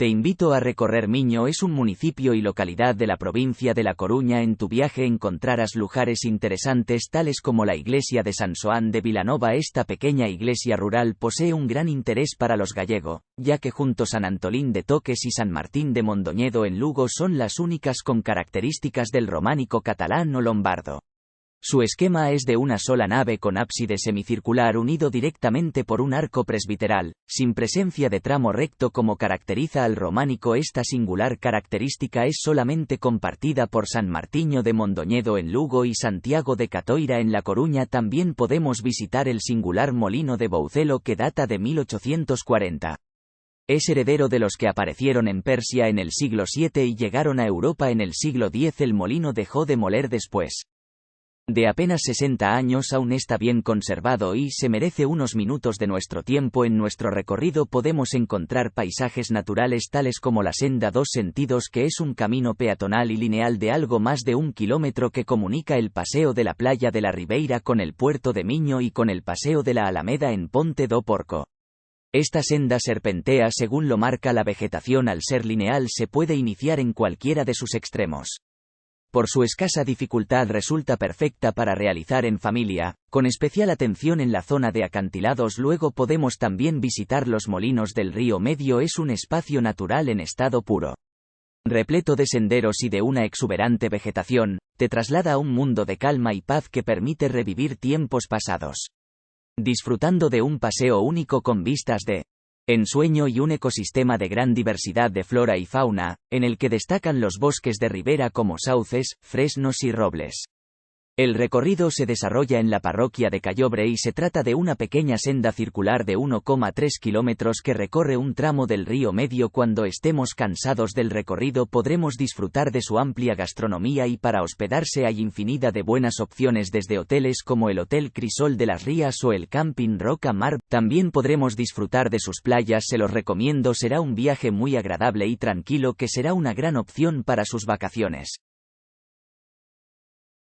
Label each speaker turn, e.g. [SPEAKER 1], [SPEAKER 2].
[SPEAKER 1] Te invito a recorrer Miño es un municipio y localidad de la provincia de La Coruña en tu viaje encontrarás lugares interesantes tales como la iglesia de San Soán de Vilanova esta pequeña iglesia rural posee un gran interés para los gallego, ya que junto San Antolín de Toques y San Martín de Mondoñedo en Lugo son las únicas con características del románico catalán o lombardo. Su esquema es de una sola nave con ábside semicircular unido directamente por un arco presbiteral, sin presencia de tramo recto como caracteriza al románico. Esta singular característica es solamente compartida por San Martiño de Mondoñedo en Lugo y Santiago de Catoira en La Coruña. También podemos visitar el singular molino de Boucelo que data de 1840. Es heredero de los que aparecieron en Persia en el siglo VII y llegaron a Europa en el siglo X. El molino dejó de moler después de apenas 60 años aún está bien conservado y se merece unos minutos de nuestro tiempo. En nuestro recorrido podemos encontrar paisajes naturales tales como la senda dos sentidos que es un camino peatonal y lineal de algo más de un kilómetro que comunica el paseo de la playa de la Ribeira con el puerto de Miño y con el paseo de la Alameda en Ponte do Porco. Esta senda serpentea según lo marca la vegetación al ser lineal se puede iniciar en cualquiera de sus extremos por su escasa dificultad resulta perfecta para realizar en familia, con especial atención en la zona de acantilados luego podemos también visitar los molinos del río Medio es un espacio natural en estado puro. Repleto de senderos y de una exuberante vegetación, te traslada a un mundo de calma y paz que permite revivir tiempos pasados. Disfrutando de un paseo único con vistas de ensueño y un ecosistema de gran diversidad de flora y fauna, en el que destacan los bosques de ribera como sauces, fresnos y robles. El recorrido se desarrolla en la parroquia de Cayobre y se trata de una pequeña senda circular de 1,3 kilómetros que recorre un tramo del río Medio. Cuando estemos cansados del recorrido podremos disfrutar de su amplia gastronomía y para hospedarse hay infinidad de buenas opciones desde hoteles como el Hotel Crisol de las Rías o el Camping Roca Mar. También podremos disfrutar de sus playas, se los recomiendo, será un viaje muy agradable y tranquilo que será una gran opción para sus vacaciones.